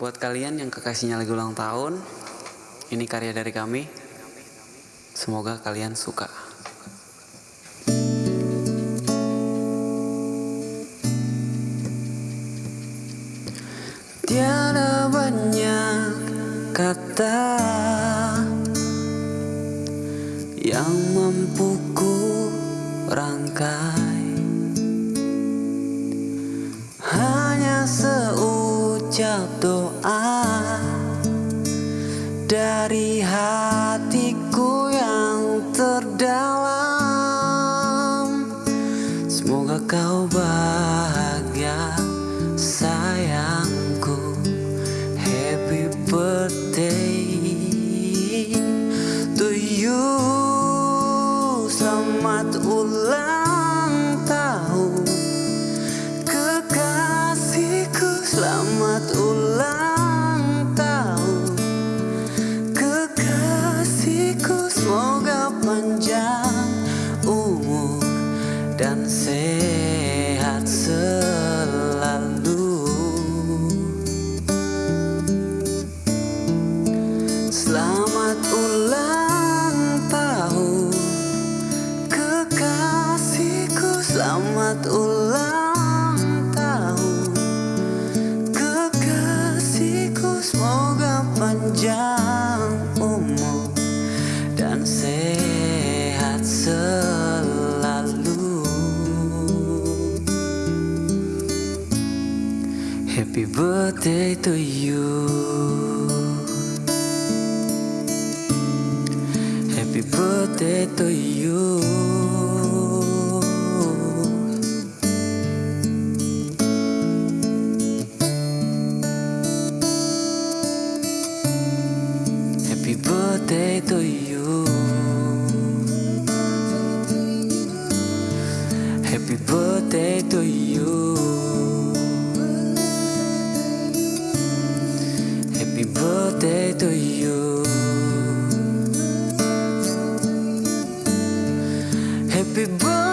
Buat kalian yang kekasihnya lagi ulang tahun, ini karya dari kami. Semoga kalian suka. Tiada banyak kata yang mampu ku rangkai seucap doa dari hatiku yang terdalam. Semoga kau bahagia sayangku. Happy birthday to you. Selamat ulang tahun selamat ulang tahun. Kekasihku semoga panjang umur dan sehat selalu. Selamat ulang tahun. Kekasihku selamat ulang Happy birthday to you. Happy birthday to you. Happy birthday to you. Happy birthday to you birthday to you Happy birthday.